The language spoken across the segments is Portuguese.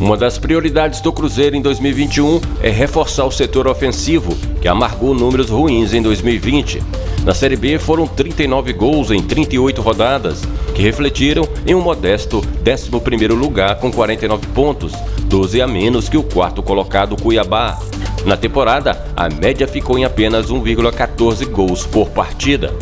Uma das prioridades do Cruzeiro em 2021 é reforçar o setor ofensivo, que amargou números ruins em 2020. Na Série B foram 39 gols em 38 rodadas, que refletiram em um modesto 11º lugar com 49 pontos, 12 a menos que o quarto colocado Cuiabá. Na temporada, a média ficou em apenas 1,14 gols por partida.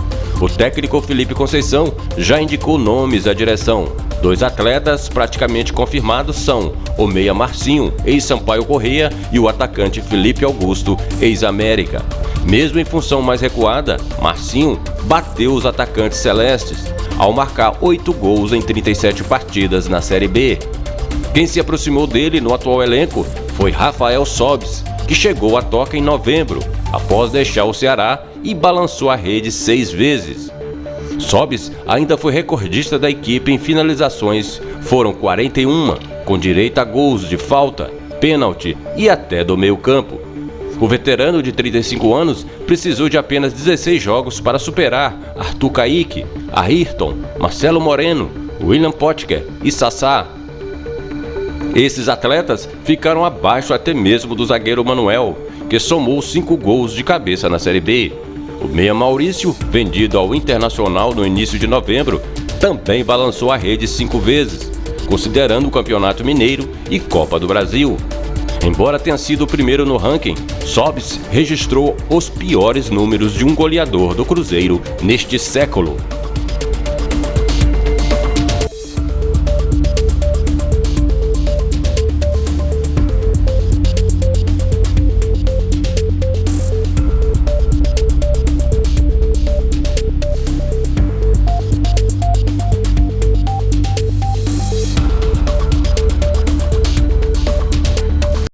O técnico Felipe Conceição já indicou nomes à direção. Dois atletas praticamente confirmados são o meia Marcinho, ex-Sampaio Correia, e o atacante Felipe Augusto, ex-América. Mesmo em função mais recuada, Marcinho bateu os atacantes celestes, ao marcar oito gols em 37 partidas na Série B. Quem se aproximou dele no atual elenco foi Rafael Sobis, que chegou à toca em novembro, após deixar o Ceará e balançou a rede seis vezes. Sobis ainda foi recordista da equipe em finalizações, foram 41, com direito a gols de falta, pênalti e até do meio campo. O veterano de 35 anos precisou de apenas 16 jogos para superar Arthur Caíque, Ayrton, Marcelo Moreno, William Potker e Sassá. Esses atletas ficaram abaixo até mesmo do zagueiro Manuel, que somou 5 gols de cabeça na Série B. O meia Maurício, vendido ao Internacional no início de novembro, também balançou a rede cinco vezes, considerando o Campeonato Mineiro e Copa do Brasil. Embora tenha sido o primeiro no ranking, Sobis registrou os piores números de um goleador do Cruzeiro neste século.